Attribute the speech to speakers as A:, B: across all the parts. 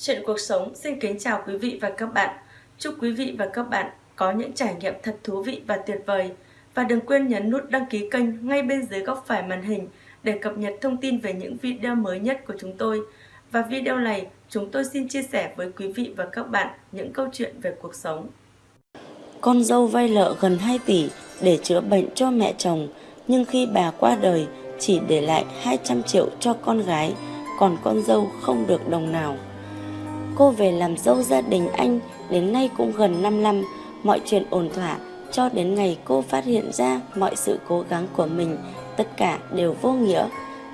A: Chuyện cuộc sống xin kính chào quý vị và các bạn. Chúc quý vị và các bạn có những trải nghiệm thật thú vị và tuyệt vời. Và đừng quên nhấn nút đăng ký kênh ngay bên dưới góc phải màn hình để cập nhật thông tin về những video mới nhất của chúng tôi. Và video này, chúng tôi xin chia sẻ với quý vị và các bạn những câu chuyện về cuộc sống.
B: Con dâu vay nợ gần 2 tỷ để chữa bệnh cho mẹ chồng, nhưng khi bà qua đời chỉ để lại 200 triệu cho con gái, còn con dâu không được đồng nào. Cô về làm dâu gia đình anh đến nay cũng gần 5 năm, mọi chuyện ổn thỏa cho đến ngày cô phát hiện ra mọi sự cố gắng của mình tất cả đều vô nghĩa.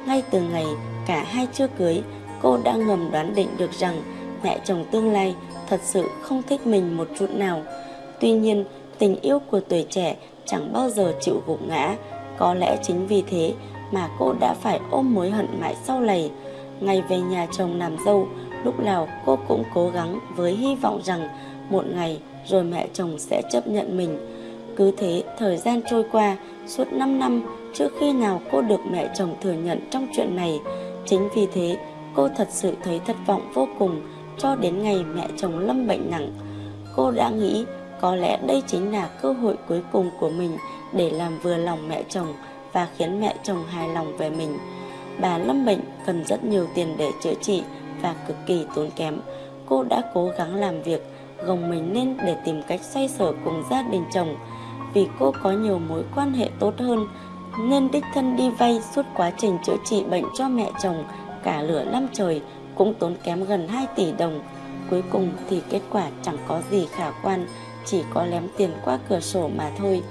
B: Ngay từ ngày cả hai chưa cưới, cô đã ngầm đoán định được rằng mẹ chồng tương lai thật sự không thích mình một chút nào. Tuy nhiên, tình yêu của tuổi trẻ chẳng bao giờ chịu gục ngã. Có lẽ chính vì thế mà cô đã phải ôm mối hận mãi sau này. Ngày về nhà chồng làm dâu, lúc nào cô cũng cố gắng với hy vọng rằng một ngày rồi mẹ chồng sẽ chấp nhận mình. Cứ thế, thời gian trôi qua, suốt 5 năm trước khi nào cô được mẹ chồng thừa nhận trong chuyện này. Chính vì thế cô thật sự thấy thất vọng vô cùng cho đến ngày mẹ chồng lâm bệnh nặng. Cô đã nghĩ có lẽ đây chính là cơ hội cuối cùng của mình để làm vừa lòng mẹ chồng và khiến mẹ chồng hài lòng về mình. Bà lâm bệnh cần rất nhiều tiền để chữa trị và cực kỳ tốn kém. Cô đã cố gắng làm việc gồng mình lên để tìm cách xoay sở cùng gia đình chồng. Vì cô có nhiều mối quan hệ tốt hơn nên đích thân đi vay suốt quá trình chữa trị bệnh cho mẹ chồng cả lửa năm trời cũng tốn kém gần 2 tỷ đồng. Cuối cùng thì kết quả chẳng có gì khả quan, chỉ có lém tiền qua cửa sổ mà thôi.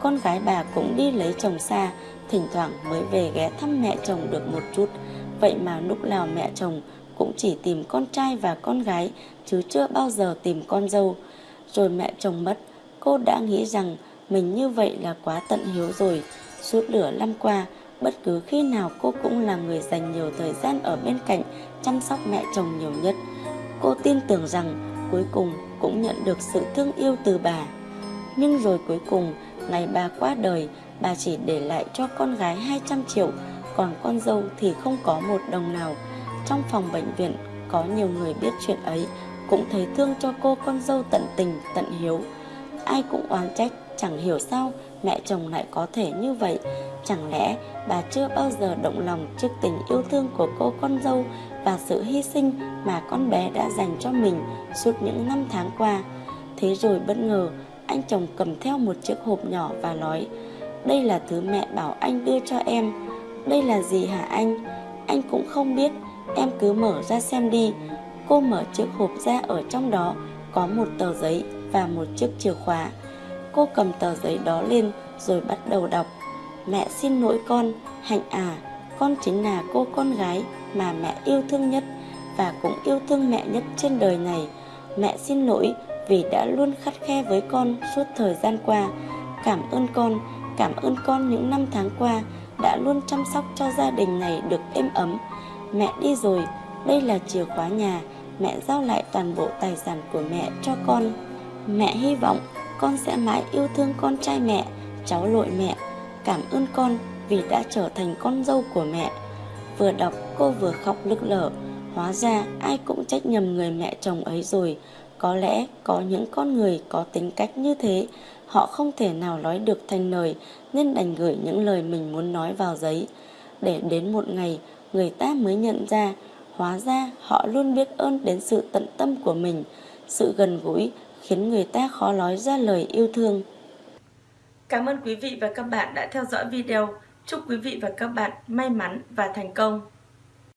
B: Con gái bà cũng đi lấy chồng xa, thỉnh thoảng mới về ghé thăm mẹ chồng được một chút. Vậy mà lúc nào mẹ chồng chỉ tìm con trai và con gái, chứ chưa bao giờ tìm con dâu. Rồi mẹ chồng mất, cô đã nghĩ rằng mình như vậy là quá tận hiếu rồi. Suốt lửa năm qua, bất cứ khi nào cô cũng là người dành nhiều thời gian ở bên cạnh chăm sóc mẹ chồng nhiều nhất. Cô tin tưởng rằng cuối cùng cũng nhận được sự thương yêu từ bà. Nhưng rồi cuối cùng, ngày bà qua đời, bà chỉ để lại cho con gái 200 triệu, còn con dâu thì không có một đồng nào. Trong phòng bệnh viện, có nhiều người biết chuyện ấy, cũng thấy thương cho cô con dâu tận tình, tận hiếu. Ai cũng oán trách, chẳng hiểu sao mẹ chồng lại có thể như vậy. Chẳng lẽ bà chưa bao giờ động lòng trước tình yêu thương của cô con dâu và sự hy sinh mà con bé đã dành cho mình suốt những năm tháng qua. Thế rồi bất ngờ, anh chồng cầm theo một chiếc hộp nhỏ và nói Đây là thứ mẹ bảo anh đưa cho em. Đây là gì hả anh? Anh cũng không biết, em cứ mở ra xem đi. Cô mở chiếc hộp ra ở trong đó có một tờ giấy và một chiếc chìa khóa. Cô cầm tờ giấy đó lên rồi bắt đầu đọc. Mẹ xin lỗi con, Hạnh à, con chính là cô con gái mà mẹ yêu thương nhất và cũng yêu thương mẹ nhất trên đời này. Mẹ xin lỗi vì đã luôn khắt khe với con suốt thời gian qua. Cảm ơn con, cảm ơn con những năm tháng qua đã luôn chăm sóc cho gia đình này được êm ấm. Mẹ đi rồi, đây là chìa khóa nhà, mẹ giao lại toàn bộ tài sản của mẹ cho con. Mẹ hy vọng con sẽ mãi yêu thương con trai mẹ, cháu lội mẹ. Cảm ơn con vì đã trở thành con dâu của mẹ. Vừa đọc cô vừa khóc nức lở. Hóa ra ai cũng trách nhầm người mẹ chồng ấy rồi. Có lẽ có những con người có tính cách như thế, họ không thể nào nói được thành lời nên đành gửi những lời mình muốn nói vào giấy. Để đến một ngày người ta mới nhận ra, hóa ra họ luôn biết ơn đến sự tận tâm của mình, sự gần gũi khiến người ta khó nói ra lời yêu thương.
A: Cảm ơn quý vị và các bạn đã theo dõi video. Chúc quý vị và các bạn may mắn và thành công.